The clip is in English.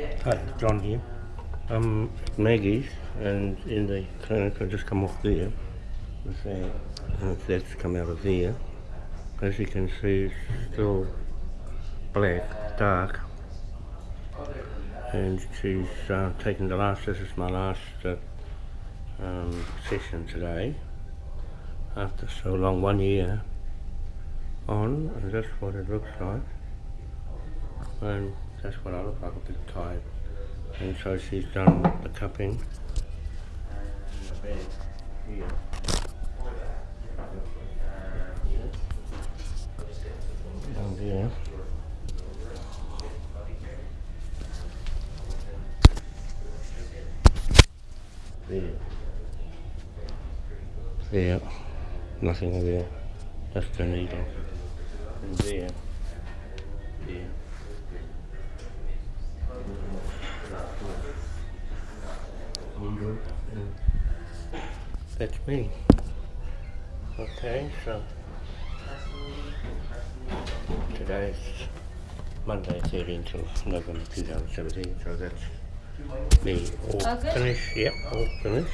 Hi, John here. I'm at Maggie's and in the clinic I just come off there. And that's come out of there. As you can see, it's still black, dark. And she's uh, taken the last, this is my last uh, um, session today. After so long, one year on, and that's what it looks like. And that's what I look like, a bit tired. And so she's done the cupping. And the bed here. Down there. There. Nothing there. Just the needle. And. There. Needle. And That's me. Okay, so today's Monday, 13th of November 2017, so that's me oh, all All finished. Yep, all finished.